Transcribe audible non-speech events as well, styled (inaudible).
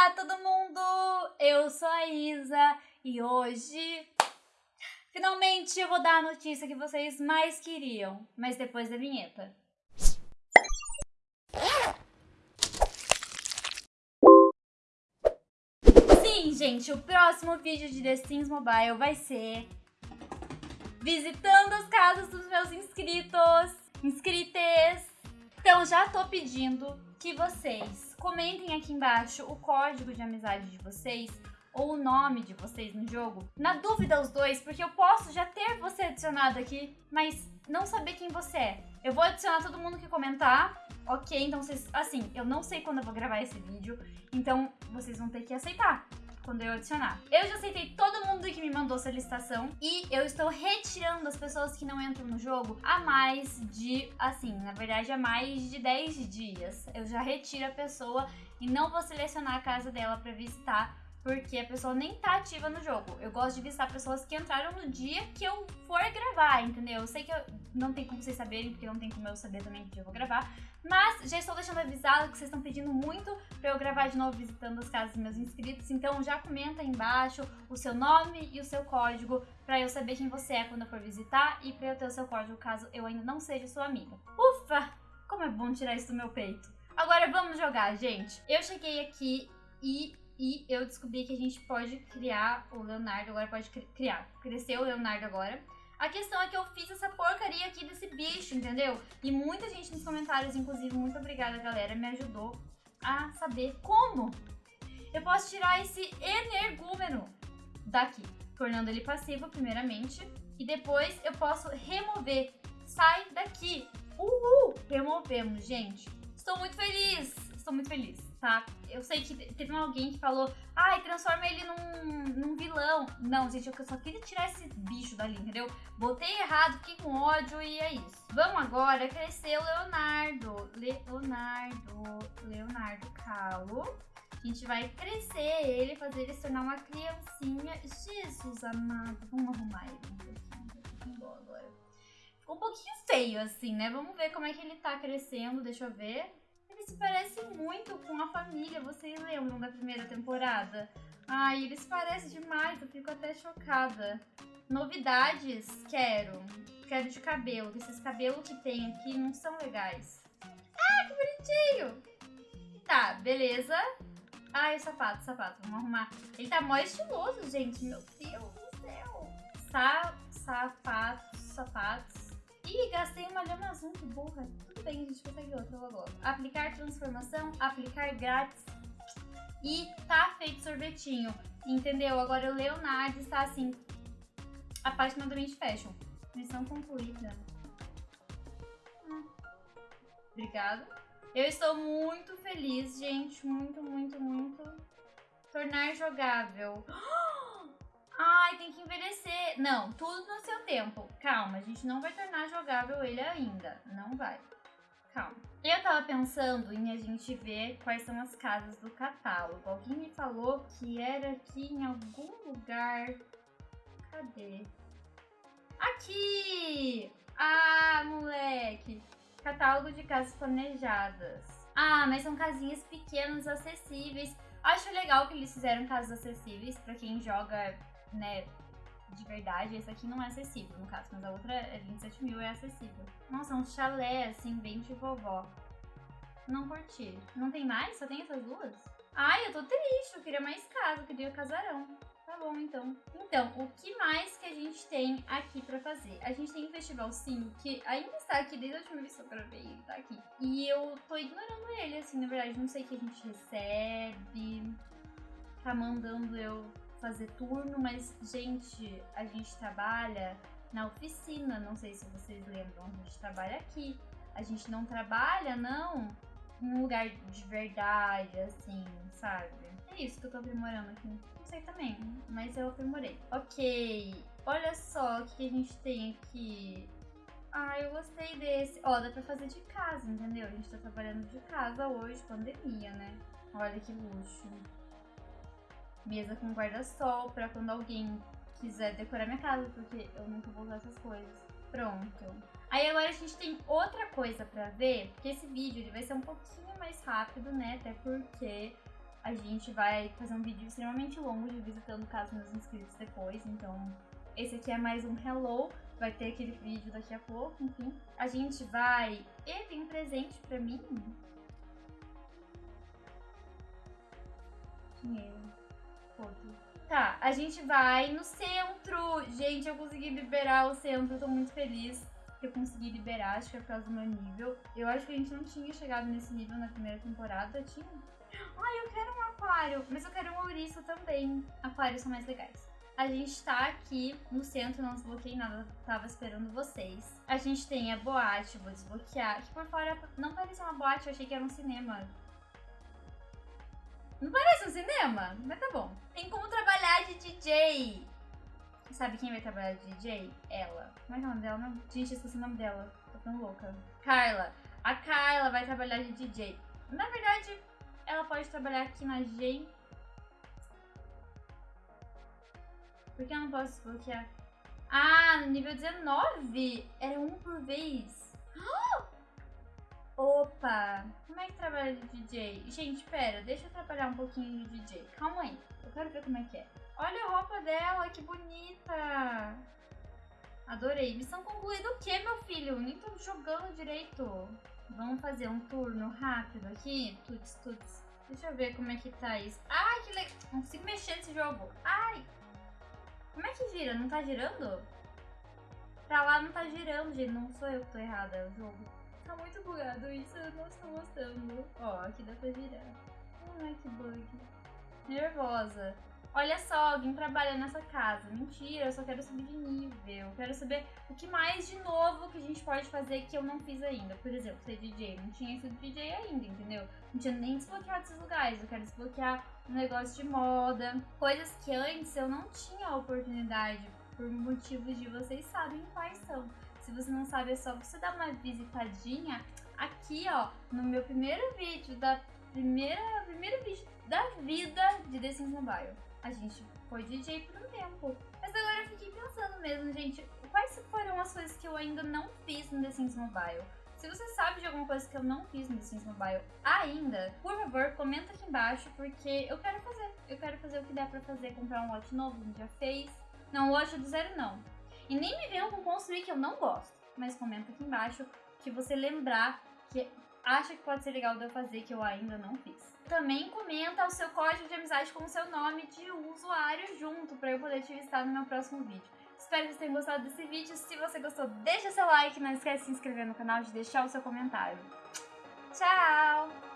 Olá todo mundo, eu sou a Isa e hoje finalmente eu vou dar a notícia que vocês mais queriam, mas depois da vinheta. Sim, gente, o próximo vídeo de The Sims Mobile vai ser visitando as casas dos meus inscritos, inscrites. Então já tô pedindo que vocês comentem aqui embaixo o código de amizade de vocês ou o nome de vocês no jogo. Na dúvida os dois, porque eu posso já ter você adicionado aqui, mas não saber quem você é. Eu vou adicionar todo mundo que comentar, ok? Então vocês, assim, eu não sei quando eu vou gravar esse vídeo, então vocês vão ter que aceitar quando eu adicionar. Eu já aceitei todo mundo que me mandou solicitação e eu estou retirando as pessoas que não entram no jogo há mais de, assim, na verdade há mais de 10 dias. Eu já retiro a pessoa e não vou selecionar a casa dela para visitar porque a pessoa nem tá ativa no jogo. Eu gosto de visitar pessoas que entraram no dia que eu for gravar, entendeu? Eu sei que eu, não tem como vocês saberem, porque não tem como eu saber também que eu vou gravar, mas já estou deixando avisado que vocês estão pedindo muito pra eu gravar de novo visitando as casas dos meus inscritos, então já comenta aí embaixo o seu nome e o seu código pra eu saber quem você é quando eu for visitar e pra eu ter o seu código caso eu ainda não seja sua amiga. Ufa! Como é bom tirar isso do meu peito. Agora vamos jogar, gente. Eu cheguei aqui e e eu descobri que a gente pode criar o Leonardo, agora pode criar, crescer o Leonardo agora. A questão é que eu fiz essa porcaria aqui desse bicho, entendeu? E muita gente nos comentários, inclusive, muito obrigada, galera, me ajudou a saber como eu posso tirar esse energúmeno daqui, tornando ele passivo, primeiramente, e depois eu posso remover. Sai daqui! Uhul! Removemos, gente. Estou muito feliz! Estou muito feliz tá? Eu sei que teve alguém que falou, ai, transforma ele num, num vilão. Não, gente, eu só queria tirar esse bicho dali, entendeu? Botei errado, fiquei com ódio e é isso. Vamos agora crescer o Leonardo. Leonardo, Leonardo Calo. A gente vai crescer ele, fazer ele se tornar uma criancinha. Jesus amado, vamos arrumar ele um pouquinho. Ficou um pouquinho feio assim, né? Vamos ver como é que ele tá crescendo, deixa eu ver se parece muito com a família. Vocês lembram da primeira temporada? Ai, eles parecem demais, eu fico até chocada. Novidades, quero. Quero de cabelo, esses cabelos que tem aqui não são legais. Ah, que bonitinho! Tá, beleza. Ai, o sapato, sapato, vamos arrumar. Ele tá mó estiloso, gente, meu Deus do céu. Sa sapatos, sapatos. Ih, gastei uma lhama azul, que burra. Tudo bem, a gente consegue outra logo. Aplicar transformação, aplicar grátis. E tá feito sorvetinho. Entendeu? Agora o Leonardo está assim, apaixonadamente fashion. Missão concluída. Obrigada. Eu estou muito feliz, gente. Muito, muito, muito. Tornar jogável. Ai, (gasps) que envelhecer. Não, tudo no seu tempo. Calma, a gente não vai tornar jogável ele ainda. Não vai. Calma. Eu tava pensando em a gente ver quais são as casas do catálogo. Alguém me falou que era aqui em algum lugar. Cadê? Aqui! Ah, moleque! Catálogo de casas planejadas. Ah, mas são casinhas pequenas, acessíveis. Acho legal que eles fizeram casas acessíveis para quem joga né, de verdade, esse aqui não é acessível, no caso, mas a outra é 27 mil, é acessível. Nossa, um chalé, assim, bem de vovó. Não curti. Não tem mais? Só tem essas duas? Ai, eu tô triste, eu queria mais casa, eu queria casarão. Tá bom, então. Então, o que mais que a gente tem aqui pra fazer? A gente tem o Festival Sim, que ainda está aqui desde a última vez que eu gravei, ele tá aqui. E eu tô ignorando ele, assim, na verdade, não sei o que a gente recebe. Tá mandando eu fazer turno, mas, gente, a gente trabalha na oficina, não sei se vocês lembram, a gente trabalha aqui. A gente não trabalha, não, um lugar de verdade, assim, sabe? É isso que eu tô aprimorando aqui. Não sei também, mas eu aprimorei. Ok, olha só o que a gente tem aqui. Ah, eu gostei desse. Ó, dá pra fazer de casa, entendeu? A gente tá trabalhando de casa hoje, pandemia, né? Olha que luxo mesa com guarda-sol para quando alguém quiser decorar minha casa, porque eu nunca vou usar essas coisas. Pronto. Aí agora a gente tem outra coisa pra ver, porque esse vídeo ele vai ser um pouquinho mais rápido, né? Até porque A gente vai fazer um vídeo extremamente longo de visitando casa dos inscritos depois, então esse aqui é mais um hello, vai ter aquele vídeo daqui a pouco, enfim. A gente vai... E tem um presente pra mim? Dinheiro. Tá, a gente vai no centro. Gente, eu consegui liberar o centro, eu tô muito feliz que eu consegui liberar, acho que é por causa do meu nível. Eu acho que a gente não tinha chegado nesse nível na primeira temporada, tinha? Ai, eu quero um aquário, mas eu quero um ouriço também. Aquários são mais legais. A gente tá aqui no centro, não desbloqueei nada, tava esperando vocês. A gente tem a boate, vou desbloquear. Aqui por fora não parece uma boate, eu achei que era um cinema. Não parece um cinema? Mas tá bom. Tem como trabalhar de DJ. Sabe quem vai trabalhar de DJ? Ela. Como é é o nome dela? Gente, esqueci o nome dela. Tô ficando louca. Carla. A Carla vai trabalhar de DJ. Na verdade, ela pode trabalhar aqui na Gen Por que eu não posso desbloquear? Ah, no nível 19! Era um por vez. (gasps) Opa! Como é que trabalha de DJ? Gente, pera, deixa eu trabalhar um pouquinho de DJ. Calma aí, eu quero ver como é que é. Olha a roupa dela, que bonita! Adorei. Missão concluída o que, meu filho? Nem tô jogando direito. Vamos fazer um turno rápido aqui. Tuts, tuts. Deixa eu ver como é que tá isso. Ai, que legal. Não consigo mexer nesse jogo. Ai! Como é que gira? Não tá girando? Pra lá não tá girando, gente. Não sou eu que tô errada, é o jogo. Tá muito bugado isso, eu não estou gostando. Ó, aqui dá pra girar. Ai, que bug. Nervosa. Olha só, alguém trabalha nessa casa. Mentira, eu só quero subir de nível. Quero saber o que mais de novo que a gente pode fazer que eu não fiz ainda. Por exemplo, ser DJ. Não tinha sido DJ ainda, entendeu? Não tinha nem desbloqueado esses lugares. Eu quero desbloquear um negócio de moda. Coisas que antes eu não tinha oportunidade. Por motivos de vocês sabem quais são. Se você não sabe, é só você dar uma visitadinha aqui, ó, no meu primeiro vídeo da primeira, primeiro vídeo da vida de The Sims Mobile a gente foi DJ por um tempo. Mas agora eu fiquei pensando mesmo, gente, quais foram as coisas que eu ainda não fiz no The Sims Mobile? Se você sabe de alguma coisa que eu não fiz no The Sims Mobile ainda, por favor, comenta aqui embaixo, porque eu quero fazer. Eu quero fazer o que der pra fazer, comprar um lote novo, a gente já fez. Não, lote do zero não. E nem me venham com construir que eu não gosto. Mas comenta aqui embaixo que você lembrar que acha que pode ser legal de eu fazer que eu ainda não fiz. Também comenta o seu código de amizade com o seu nome de usuário junto para eu poder te visitar no meu próximo vídeo. Espero que vocês tenham gostado desse vídeo. Se você gostou, deixa seu like, não esquece de se inscrever no canal e de deixar o seu comentário. Tchau!